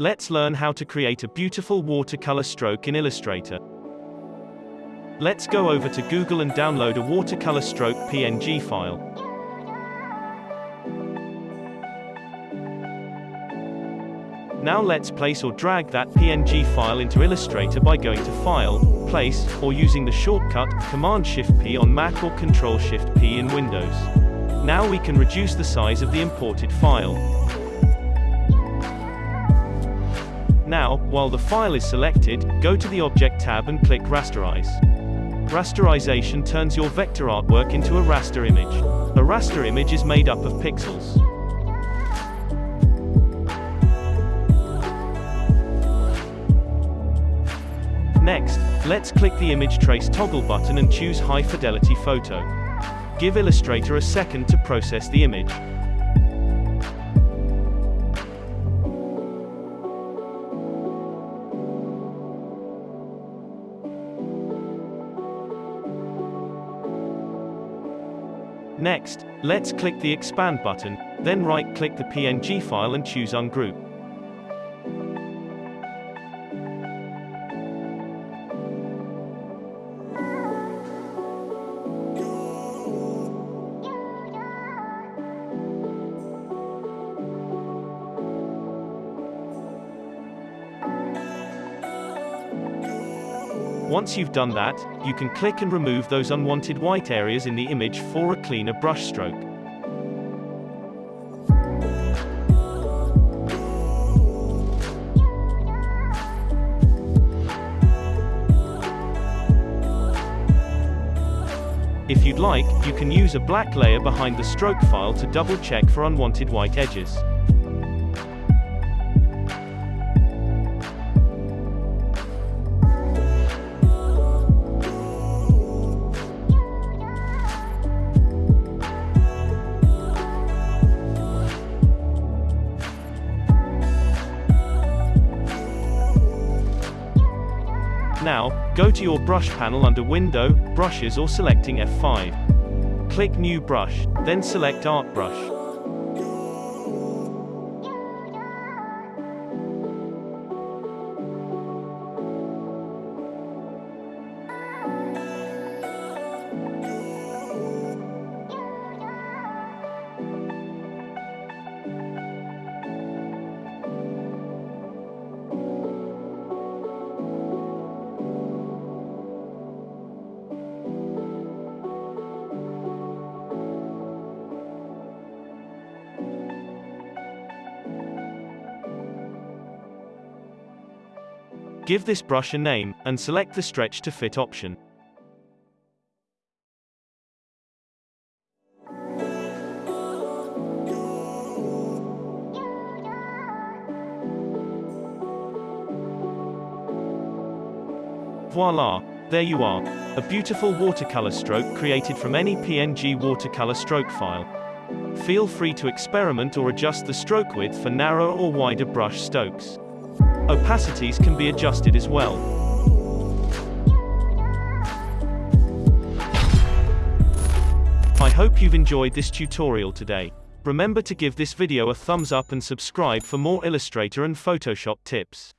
Let's learn how to create a beautiful watercolor stroke in Illustrator. Let's go over to Google and download a watercolor stroke PNG file. Now let's place or drag that PNG file into Illustrator by going to File, Place, or using the shortcut, Command-Shift-P on Mac or Control-Shift-P in Windows. Now we can reduce the size of the imported file. Now, while the file is selected, go to the Object tab and click Rasterize. Rasterization turns your vector artwork into a raster image. A raster image is made up of pixels. Next, let's click the Image Trace toggle button and choose High Fidelity Photo. Give Illustrator a second to process the image. Next, let's click the Expand button, then right-click the PNG file and choose Ungroup. Once you've done that, you can click and remove those unwanted white areas in the image for a cleaner brush stroke. If you'd like, you can use a black layer behind the stroke file to double check for unwanted white edges. Now, go to your brush panel under Window, Brushes or selecting F5. Click New Brush, then select Art Brush. Give this brush a name, and select the Stretch to Fit option. Voila! There you are. A beautiful watercolor stroke created from any PNG watercolor stroke file. Feel free to experiment or adjust the stroke width for narrower or wider brush strokes. Opacities can be adjusted as well. I hope you've enjoyed this tutorial today. Remember to give this video a thumbs up and subscribe for more Illustrator and Photoshop tips.